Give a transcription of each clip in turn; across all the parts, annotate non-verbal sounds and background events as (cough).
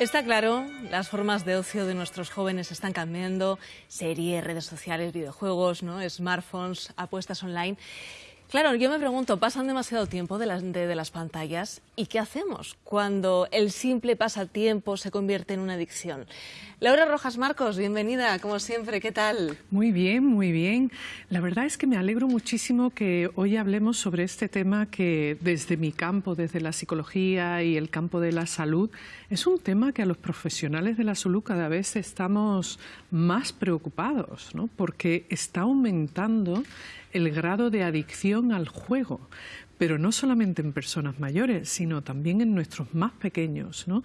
Está claro, las formas de ocio de nuestros jóvenes están cambiando. Series, redes sociales, videojuegos, ¿no? smartphones, apuestas online. Claro, yo me pregunto, pasan demasiado tiempo de las pantallas y ¿qué hacemos cuando el simple pasatiempo se convierte en una adicción? Laura Rojas Marcos, bienvenida, como siempre, ¿qué tal? Muy bien, muy bien. La verdad es que me alegro muchísimo que hoy hablemos sobre este tema que desde mi campo, desde la psicología y el campo de la salud, es un tema que a los profesionales de la salud cada vez estamos más preocupados, ¿no? porque está aumentando el grado de adicción al juego, pero no solamente en personas mayores, sino también en nuestros más pequeños. ¿no?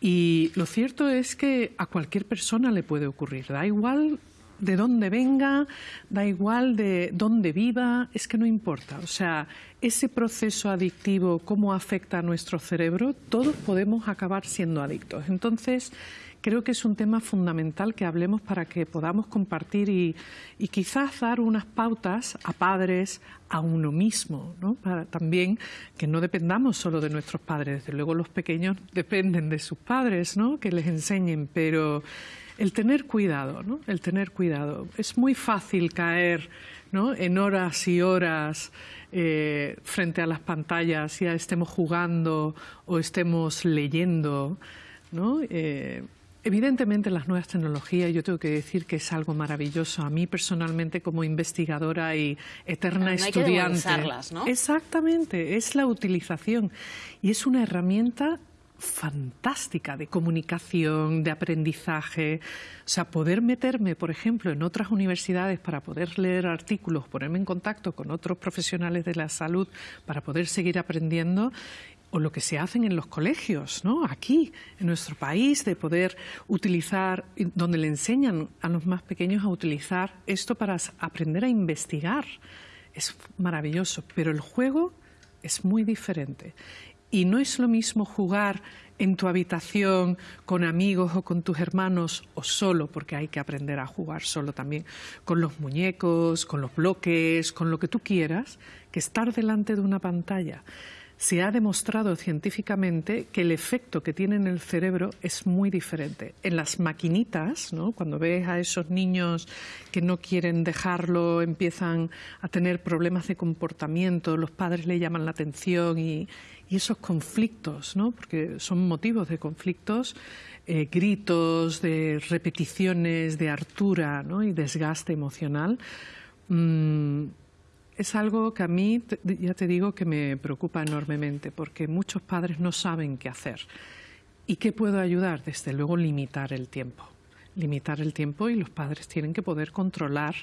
Y lo cierto es que a cualquier persona le puede ocurrir, da igual de dónde venga, da igual de dónde viva, es que no importa. O sea, ese proceso adictivo, cómo afecta a nuestro cerebro, todos podemos acabar siendo adictos. Entonces, creo que es un tema fundamental que hablemos para que podamos compartir y, quizás dar unas pautas a padres, a uno mismo, ¿no? también que no dependamos solo de nuestros padres. Desde luego los pequeños dependen de sus padres, ¿no? que les enseñen, pero el tener cuidado, ¿no? el tener cuidado. Es muy fácil caer ¿no? en horas y horas eh, frente a las pantallas, ya estemos jugando o estemos leyendo. ¿no? Eh, Evidentemente las nuevas tecnologías, yo tengo que decir que es algo maravilloso. A mí personalmente como investigadora y eterna estudiante. ¿no? Exactamente, es la utilización y es una herramienta fantástica de comunicación, de aprendizaje. O sea, poder meterme, por ejemplo, en otras universidades para poder leer artículos, ponerme en contacto con otros profesionales de la salud para poder seguir aprendiendo o lo que se hacen en los colegios, ¿no? aquí, en nuestro país, de poder utilizar, donde le enseñan a los más pequeños a utilizar esto para aprender a investigar. Es maravilloso, pero el juego es muy diferente. Y no es lo mismo jugar en tu habitación con amigos o con tus hermanos o solo, porque hay que aprender a jugar solo también, con los muñecos, con los bloques, con lo que tú quieras, que estar delante de una pantalla se ha demostrado científicamente que el efecto que tiene en el cerebro es muy diferente. En las maquinitas, ¿no? cuando ves a esos niños que no quieren dejarlo, empiezan a tener problemas de comportamiento, los padres le llaman la atención y, esos conflictos, ¿no? porque son motivos de conflictos, eh, gritos, de repeticiones, de hartura ¿no? y desgaste emocional. Mm, es algo que a mí, ya te digo, que me preocupa enormemente, porque muchos padres no saben qué hacer. ¿Y qué puedo ayudar? Desde luego, limitar el tiempo. Limitar el tiempo y los padres tienen que poder controlar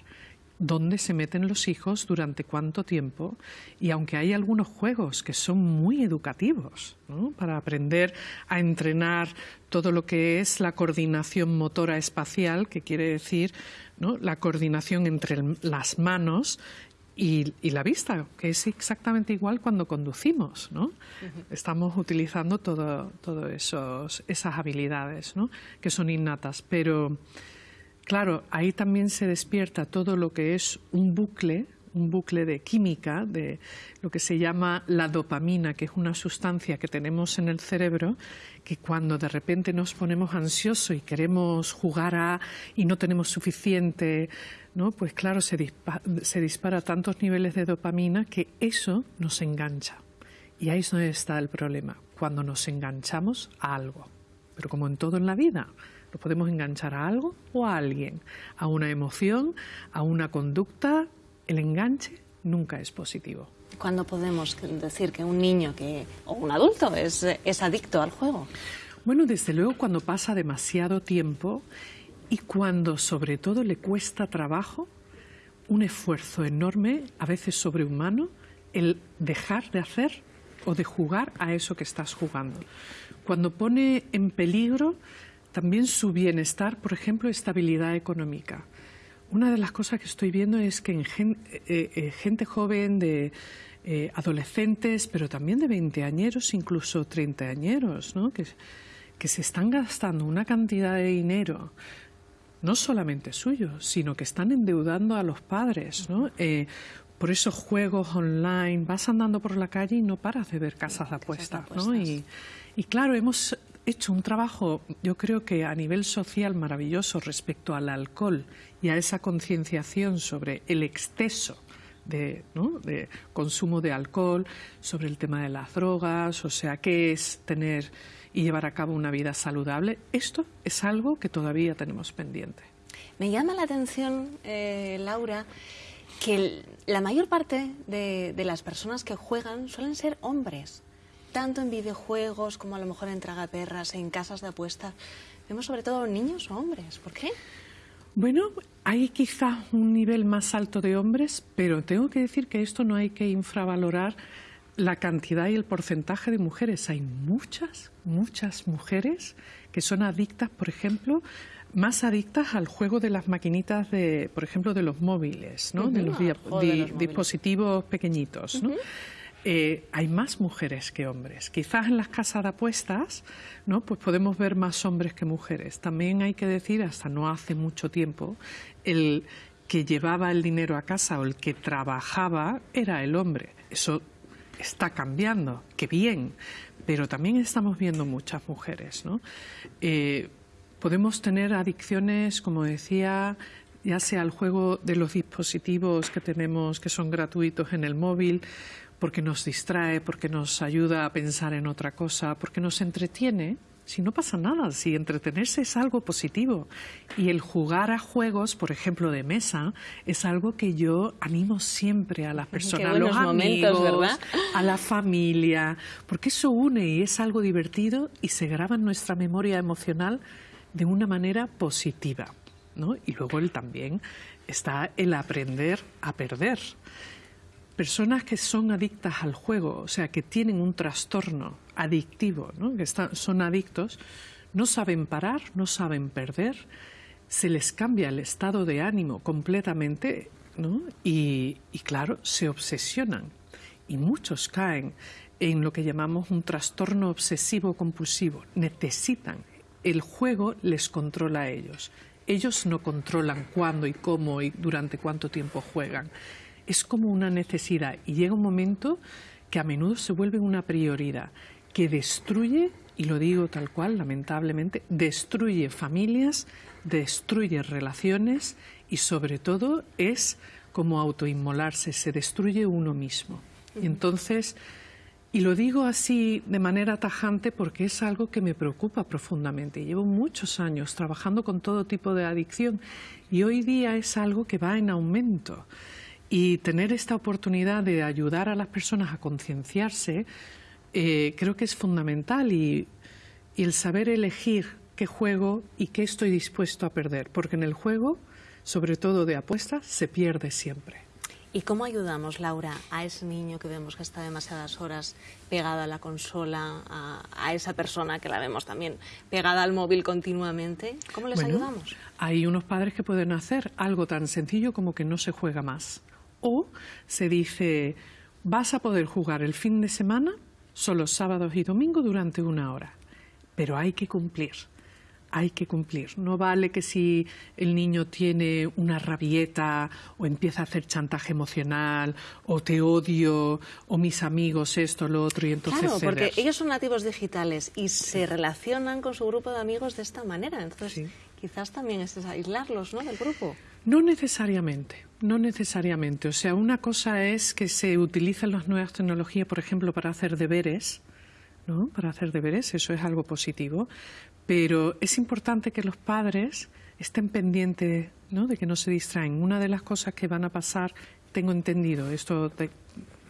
dónde se meten los hijos, durante cuánto tiempo, y aunque hay algunos juegos que son muy educativos para aprender a entrenar todo lo que es la coordinación motora espacial, que quiere decir la coordinación entre las manos y, la vista, que es exactamente igual cuando conducimos, ¿no? Estamos utilizando todas todo esas habilidades, ¿no? Que son innatas, pero claro, ahí también se despierta todo lo que es un bucle, un bucle de química, de lo que se llama la dopamina, que es una sustancia que tenemos en el cerebro, que cuando de repente nos ponemos ansiosos y queremos jugar a y no tenemos suficiente ¿no? pues claro, se, dispara, tantos niveles de dopamina que eso nos engancha. Y ahí es donde está el problema, cuando nos enganchamos a algo. Pero como en todo en la vida, lo podemos enganchar a algo o a alguien, a una emoción, a una conducta. El enganche nunca es positivo. ¿Cuándo podemos decir que un niño que, o un adulto es, es adicto al juego? Bueno, desde luego cuando pasa demasiado tiempo y cuando sobre todo le cuesta trabajo, un esfuerzo enorme, a veces sobrehumano, el dejar de hacer o de jugar a eso que estás jugando. Cuando pone en peligro también su bienestar, por ejemplo, estabilidad económica. Una de las cosas que estoy viendo es que en gente, eh, eh, gente joven de eh, adolescentes, pero también de veinteañeros, incluso treintañeros, ¿no? que, que se están gastando una cantidad de dinero no solamente suyos, sino que están endeudando a los padres, ¿no? Eh, por esos juegos online, vas andando por la calle y no paras de ver casas de apuestas, ¿no? Y, claro, hemos hecho un trabajo, yo creo que a nivel social maravilloso respecto al alcohol y a esa concienciación sobre el exceso de, de, consumo de alcohol, sobre el tema de las drogas, o sea, qué es tener y llevar a cabo una vida saludable. Esto es algo que todavía tenemos pendiente. Me llama la atención, eh, Laura, que la mayor parte de, las personas que juegan suelen ser hombres, tanto en videojuegos como a lo mejor en tragaperras, en casas de apuestas. Vemos sobre todo niños o hombres. ¿Por qué? Bueno, hay quizá un nivel más alto de hombres, pero tengo que decir que esto no hay que infravalorar la cantidad y el porcentaje de mujeres. Hay muchas, muchas mujeres que son adictas, por ejemplo, más adictas al juego de las maquinitas de, por ejemplo, de los móviles, ¿no? de, los dispositivos pequeñitos, ¿no? Eh, hay más mujeres que hombres. Quizás en las casas de apuestas, ¿no? Pues podemos ver más hombres que mujeres. También hay que decir, hasta no hace mucho tiempo, el que llevaba el dinero a casa o el que trabajaba era el hombre. Eso está cambiando, qué bien, pero también estamos viendo muchas mujeres, ¿no? Eh, podemos tener adicciones, como decía, ya sea al juego de los dispositivos que tenemos que son gratuitos en el móvil, porque nos distrae, porque nos ayuda a pensar en otra cosa, porque nos entretiene, si no pasa nada, si entretenerse es algo positivo. Y el jugar a juegos, por ejemplo, de mesa, es algo que yo animo siempre a las personas, a los amigos, a la familia, porque eso une y es algo divertido y se graba en nuestra memoria emocional de una manera positiva. ¿no? Y luego él también está el aprender a perder. Personas que son adictas al juego, o sea, que tienen un trastorno adictivo, ¿no? que son adictos, no saben parar, no saben perder, se les cambia el estado de ánimo completamente ¿no? y, y claro, se obsesionan. Y muchos caen en lo que llamamos un trastorno obsesivo compulsivo. Necesitan, el juego les controla a ellos. Ellos no controlan cuándo y cómo y durante cuánto tiempo juegan. Es como una necesidad y llega un momento que a menudo se vuelve una prioridad que destruye, y lo digo tal cual, lamentablemente, destruye familias, destruye relaciones y sobre todo es como autoinmolarse, se destruye uno mismo. Entonces, y lo digo así de manera tajante porque es algo que me preocupa profundamente. Llevo muchos años trabajando con todo tipo de adicción y hoy día es algo que va en aumento. Y tener esta oportunidad de ayudar a las personas a concienciarse eh, creo que es fundamental y, el saber elegir qué juego y qué estoy dispuesto a perder, porque en el juego, sobre todo de apuestas, se pierde siempre. ¿Y cómo ayudamos, Laura, a ese niño que vemos que está demasiadas horas pegada a la consola, a, esa persona que la vemos también pegada al móvil continuamente? ¿Cómo les ayudamos? Hay unos padres que pueden hacer algo tan sencillo como que no se juega más. O se dice, vas a poder jugar el fin de semana solo sábados y domingos durante una hora. Pero hay que cumplir, hay que cumplir. No vale que si el niño tiene una rabieta o empieza a hacer chantaje emocional o te odio o mis amigos esto, lo otro y entonces... Claro, porque ellos son nativos digitales y se relacionan con su grupo de amigos de esta manera. Entonces quizás también es aislarlos ¿no? del grupo. No necesariamente, no necesariamente. O sea, una cosa es que se utilizan las nuevas tecnologías, por ejemplo, para hacer deberes, ¿no? Para hacer deberes, eso es algo positivo. Pero es importante que los padres estén pendientes ¿no? de que no se distraen. Una de las cosas que van a pasar, tengo entendido, esto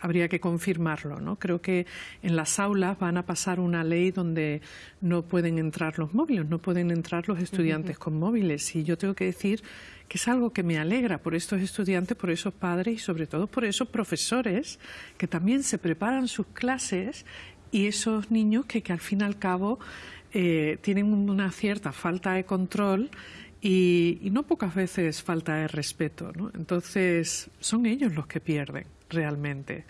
habría que confirmarlo. ¿no? Creo que en las aulas van a pasar una ley donde no pueden entrar los móviles, no pueden entrar los estudiantes con móviles. Y yo tengo que decir que es algo que me alegra por estos estudiantes, por esos padres y sobre todo por esos profesores que también se preparan sus clases y esos niños que, al fin y al cabo eh, tienen una cierta falta de control y, y, no pocas veces falta de respeto. ¿no? Entonces, son ellos los que pierden realmente.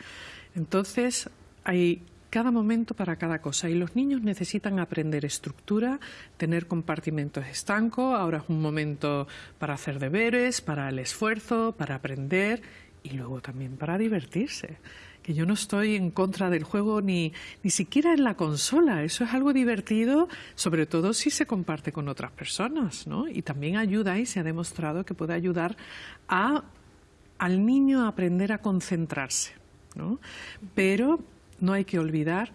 Entonces, hay cada momento para cada cosa y los niños necesitan aprender estructura, tener compartimentos estancos, ahora es un momento para hacer deberes, para el esfuerzo, para aprender y luego también para divertirse. Que yo no estoy en contra del juego ni, ni siquiera en la consola. Eso es algo divertido, sobre todo si se comparte con otras personas, ¿no? Y también ayuda y se ha demostrado que puede ayudar a, al niño a aprender a concentrarse, ¿no? Pero no hay que olvidar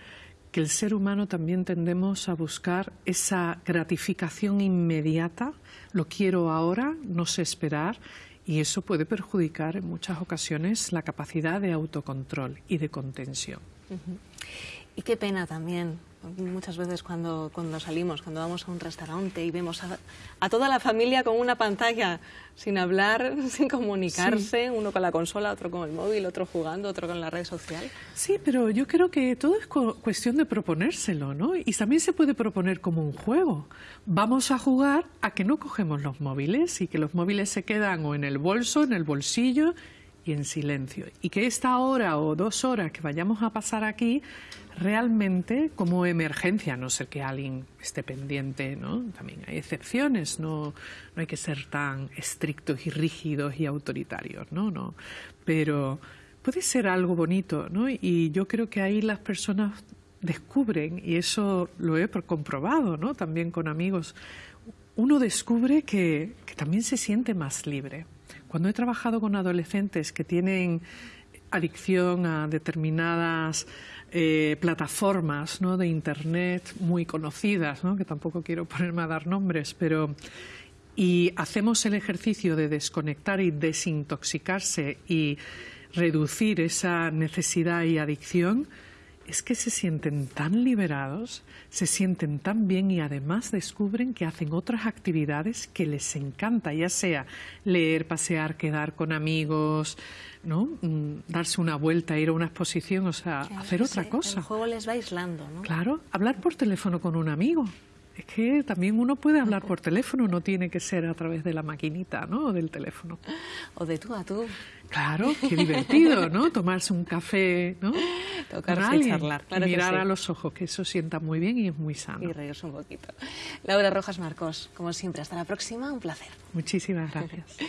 que el ser humano también tendemos a buscar esa gratificación inmediata, lo quiero ahora, no sé esperar, y eso puede perjudicar en muchas ocasiones la capacidad de autocontrol y de contención. Y qué pena también muchas veces cuando, cuando salimos, cuando vamos a un restaurante y vemos a, toda la familia con una pantalla, sin hablar, (laughs) sin comunicarse, uno con la consola, otro con el móvil, otro jugando, otro con la red social. Sí, pero yo creo que todo es cuestión de proponérselo, ¿no? Y también se puede proponer como un juego. Vamos a jugar a que no cogemos los móviles y que los móviles se quedan o en el bolso, en el bolsillo y en silencio. Y que esta hora o dos horas que vayamos a pasar aquí, realmente como emergencia, no ser que alguien esté pendiente, ¿no? También hay excepciones, no, no hay que ser tan estrictos y rígidos y autoritarios, ¿no? no Pero puede ser algo bonito, ¿no? Y yo creo que ahí las personas descubren, y eso lo he comprobado, ¿no? También con amigos, uno descubre que también se siente más libre. Cuando he trabajado con adolescentes que tienen adicción a determinadas eh, plataformas de Internet muy conocidas, ¿no? que tampoco quiero ponerme a dar nombres, pero y hacemos el ejercicio de desconectar y desintoxicarse y reducir esa necesidad y adicción, es que se sienten tan liberados, se sienten tan bien y además descubren que hacen otras actividades que les encanta, ya sea leer, pasear, quedar con amigos, ¿no? Mm, darse una vuelta, ir a una exposición, o sea, hacer otra cosa. El juego les va aislando, ¿no? Claro, hablar por teléfono con un amigo. Es que también uno puede hablar por teléfono, no tiene que ser a través de la maquinita, ¿no? O del teléfono. O de tú a tú. Claro, qué divertido, ¿no? Tomarse un café, ¿no? Tocarse y charlar. Claro mirar a los ojos, que eso sienta muy bien y es muy sano. Y reírse un poquito. Laura Rojas Marcos, como siempre, hasta la próxima, un placer. Muchísimas gracias. (laughs)